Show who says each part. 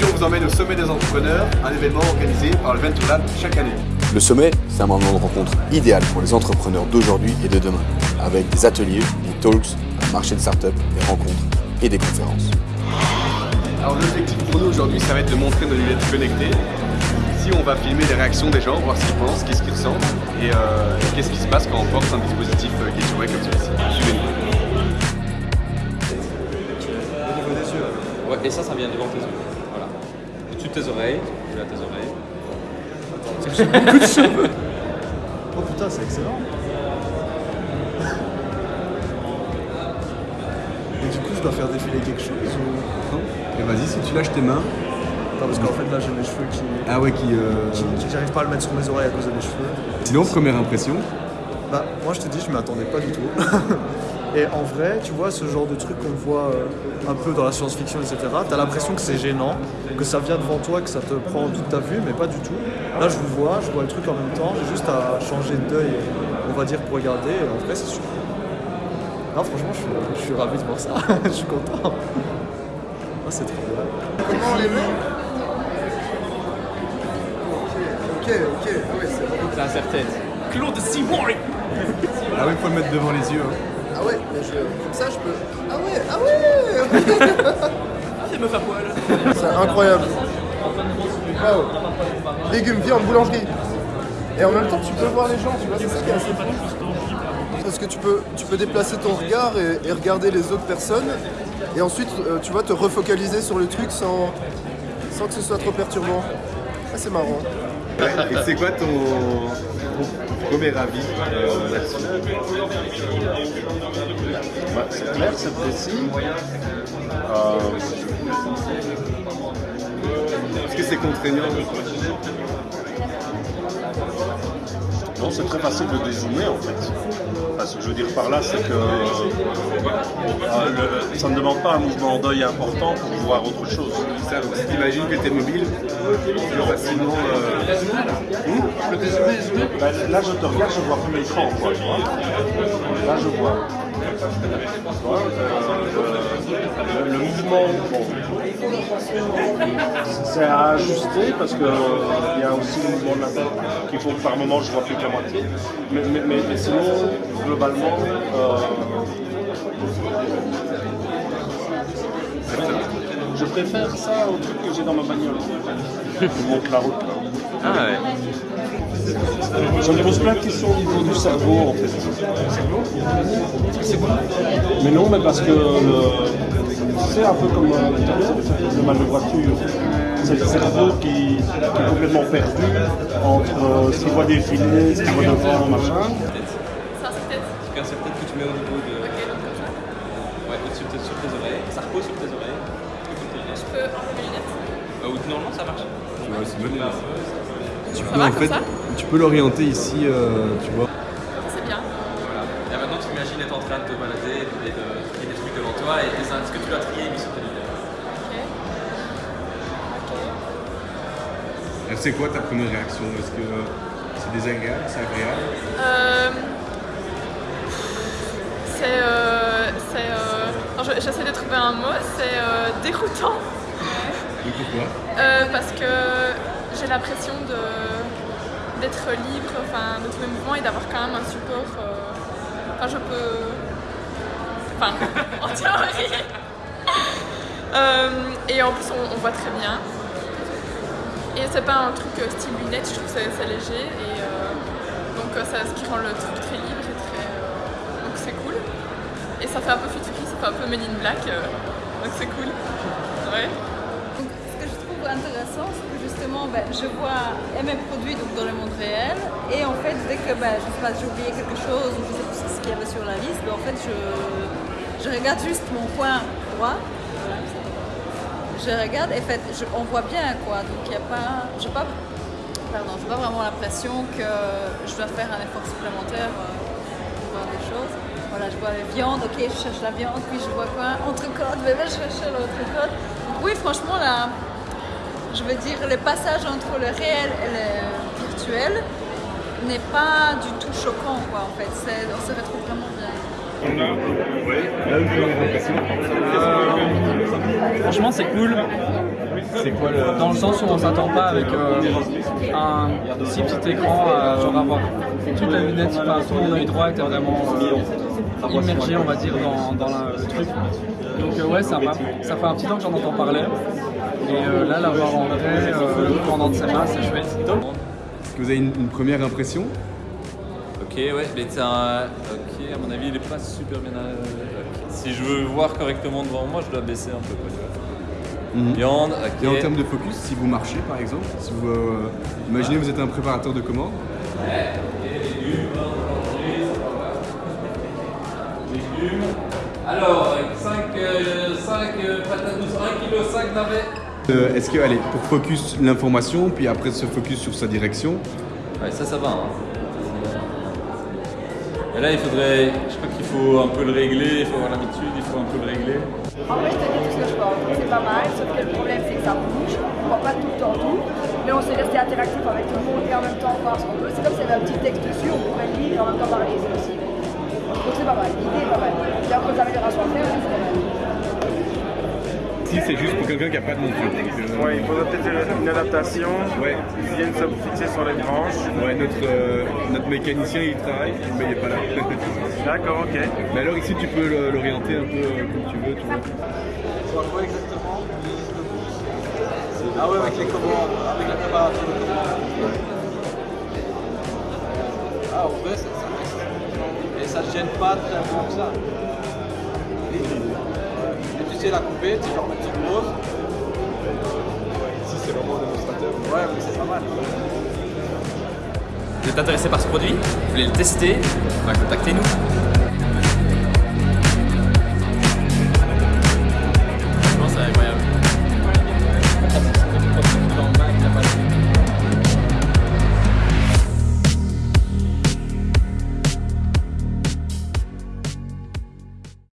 Speaker 1: Aujourd'hui, on vous emmène au sommet des entrepreneurs, un événement organisé par le Venture Lab chaque année.
Speaker 2: Le sommet, c'est un moment de rencontre idéal pour les entrepreneurs d'aujourd'hui et de demain, avec des ateliers, des talks, un marché de start-up, des rencontres et des conférences.
Speaker 1: Alors l'objectif pour nous aujourd'hui, ça va être de montrer nos lunettes connectées. Ici, on va filmer les réactions des gens, voir ce qu'ils pensent, qu'est-ce qu'ils ressentent et, euh, qu'est-ce qui se passe quand on porte un dispositif euh, qui est comme celui-ci. Suivez-nous.
Speaker 3: Ouais, et ça, ça vient devant tes yeux. Au-dessus de tes oreilles, tu à tes oreilles.
Speaker 4: J'ai beaucoup de cheveux. Oh putain, c'est excellent. Et du coup, je dois faire défiler quelque chose ou...
Speaker 1: Non? Et vas-y, si tu lâches tes mains.
Speaker 4: Non, parce qu'en fait, là, j'ai mes cheveux qui...
Speaker 1: Ah ouais, qui... Euh...
Speaker 4: qui, qui j'arrive pas à le mettre sur mes oreilles à cause de mes cheveux.
Speaker 1: Sinon, première impression
Speaker 4: Bah, moi, je te dis, je m'y attendais pas du tout. Et en vrai, tu vois, ce genre de truc qu'on voit euh, un peu dans la science-fiction, etc., t'as l'impression que c'est gênant, que ça vient devant toi, que ça te prend toute ta vue, mais pas du tout. Là, je vous vois, je vois le truc en même temps, j'ai juste à changer d'œil, on va dire, pour regarder, et en vrai, c'est super. Non, franchement, je suis, je suis ravi de voir ça, je suis content. Ah, c'est trop bien.
Speaker 5: Comment on les met? Ok, ok, ah ouais, c'est bon.
Speaker 3: C'est incertain.
Speaker 6: Claude Seymour
Speaker 1: Ah oui, faut le mettre devant les yeux. Hein.
Speaker 5: Ah ouais, mais je, comme ça je peux. Ah ouais, ah ouais
Speaker 6: C'est me faire poil.
Speaker 5: C'est incroyable. Waouh. Légumes, viande, boulangerie. Et en même temps, tu peux voir les gens, tu vois, c'est ça qui est assez fou. Parce que tu peux, tu peux déplacer ton regard et, et regarder les autres personnes. Et ensuite, euh, tu vois, te refocaliser sur le truc sans, sans que ce soit trop perturbant. Ah, c'est marrant.
Speaker 1: Et c'est quoi ton premier avis euh,
Speaker 7: Bah, c'est clair, c'est précis. Euh,
Speaker 1: Est-ce que c'est contraignant
Speaker 7: non, c'est très facile de dézoomer en fait. Enfin, ce que je veux dire par là, c'est que euh, le- ça ne demande pas un mouvement d'œil important pour voir autre chose.
Speaker 1: Ça, donc, si t'imagines que t'es mobile, tu peux facilement... euh,
Speaker 7: Bah, là, je te regarde, je vois plus l'écran, tu. Là, je vois. Euh, le, mouvement, c'est à ajuster parce qu'il y a aussi le mouvement de la tête qu'il faut que par moment je vois plus que la moitié. Mais, mais, mais- mais sinon, globalement, euh, je préfère ça au truc que j'ai dans ma bagnole. Je monte la route. là.
Speaker 3: Ah ouais.
Speaker 7: Je me pose plein de questions au niveau du cerveau en fait. Mais non, mais parce que le- c'est un peu comme euh, le mal de voiture. C'est le cerveau qui, qui est complètement perdu entre euh, ce qu'il voit défiler, ce qu'il voit devant, machin.
Speaker 8: Ça, c'est peut-être.
Speaker 3: C'est incertain que tu mets au niveau de.
Speaker 8: Ok, donc comme ça.
Speaker 3: Ouais, au-dessus de tes- sur tes oreilles. Ça repose sur tes oreilles.
Speaker 8: Je peux enlever mes lunettes.
Speaker 3: Euh, non, ça marche.
Speaker 1: Ouais, c'est.
Speaker 8: Ça
Speaker 1: Non,
Speaker 8: va
Speaker 1: en
Speaker 8: comme
Speaker 1: fait,
Speaker 8: ça
Speaker 1: tu peux l'orienter ici, euh, tu vois.
Speaker 8: C'est bien.
Speaker 3: Voilà. Et maintenant, tu imagines être en train de te balader et de trier des trucs devant toi et tes ce que tu dois trier mis sur tes lunettes.
Speaker 8: Ok.
Speaker 1: Alors, C'est quoi ta première réaction? Est-ce que c'est désagréable, c'est agréable?
Speaker 8: Euh, c'est. Euh, c'est. Euh, J'essaie de trouver un mot. C'est euh, déroutant.
Speaker 1: Et pourquoi?
Speaker 8: Euh, parce que j'ai l'impression de d'être libre, enfin de tous mes mouvements et d'avoir quand même un support. euh, Enfin, je peux. Enfin, en théorie. Euh, et en plus, on, voit très bien. Et c'est pas un truc euh, style lunettes, je trouve que c'est léger et donc ça, ce qui rend le truc très libre et très. donc c'est cool. Et ça fait un peu futuriste, ça fait un peu Men in Black, donc c'est cool.
Speaker 9: Je vois mes produits donc, dans le monde réel, et en fait, dès que je pas, j'ai oublié quelque chose ou je sais plus ce qu'il y avait sur la liste, ben, en fait, je, je regarde juste mon coin droit. Je regarde et en fait, je- on voit bien quoi. Donc il n'y a pas, j'ai pas, pas vraiment l'impression que je dois faire un effort supplémentaire euh, pour voir des choses. Voilà, je vois la viande, ok, je cherche la viande, puis je vois quoi Entrecôte, là, je cherche l'entrecôte. Oui, franchement, là, je veux dire, le passage entre le réel et le virtuel n'est pas du tout choquant, quoi, en fait. On se retrouve vraiment bien.
Speaker 6: Franchement, c'est cool.
Speaker 1: C'est quoi le.
Speaker 10: Dans le sens où on s'attend pas avec euh, un si petit écran à genre avoir toute la lunette, enfin tout l'œil droit était vraiment euh, immergé on va dire dans, dans la- le truc. Donc euh, ouais sympa. Ça fait un petit temps que j'en entends parler. Et euh, là l'avoir en vrai euh, pendant de ses mains c'est chouette.
Speaker 1: Est-ce que vous avez une, une première impression?
Speaker 11: Ok, ouais, mais c'est un. Ok, à mon avis, il est pas super bien. à-. Si je veux voir correctement devant moi, je dois baisser un peu. Quoi,
Speaker 1: Mhm.
Speaker 11: Viande.
Speaker 1: Et en termes de focus, si vous marchez par exemple, si vous, euh, imaginez vous êtes un préparateur de commandes,
Speaker 11: Légumes. Alors, 5, patates douces, 1 kg, 5 navets.
Speaker 1: euh, est-ce que, allez, pour focus l'information, puis après se focus sur sa direction,
Speaker 11: Ouais, ça, ça va. hein. Et là, il faudrait. Je crois qu'il faut un peu le régler, il faut avoir l'habitude, il faut un peu le régler.
Speaker 12: En vrai, je te dis tout ce que je pense. C'est pas mal, sauf que le problème, c'est que ça bouge. On voit pas tout le temps tout, mais on sait rester interactif avec tout le monde et en même temps voir ce qu'on veut. C'est comme s'il y avait un petit texte dessus, on pourrait lire et en même temps parler, c'est possible. Donc c'est pas mal, l'idée est pas mal. Il y a encore des améliorations à faire, c'est pas mal.
Speaker 1: Si c'est juste pour quelqu'un qui n'a pas de monture. euh,
Speaker 13: Ouais, il faudrait peut-être une adaptation.
Speaker 1: Ouais.
Speaker 13: Ils viennent se fixer sur les branches.
Speaker 1: Ouais, notre, euh, notre mécanicien il travaille, mais il n'est pas là.
Speaker 13: D'accord, ok.
Speaker 1: Mais alors ici tu peux l'orienter un peu euh, comme tu veux. Tu vois.
Speaker 10: Sur quoi exactement Ah ouais avec les commandes, avec la préparature de commandes. Ah en vrai c'est ça. Et ça te gêne pas tellement que ça. Sais la couper, tu genre mettre sur pause.
Speaker 1: Si c'est vraiment un démonstrateur.
Speaker 10: Ouais mais c'est pas mal.
Speaker 3: Vous êtes intéressé par ce produit? Vous voulez le tester? Bah, Contactez-nous.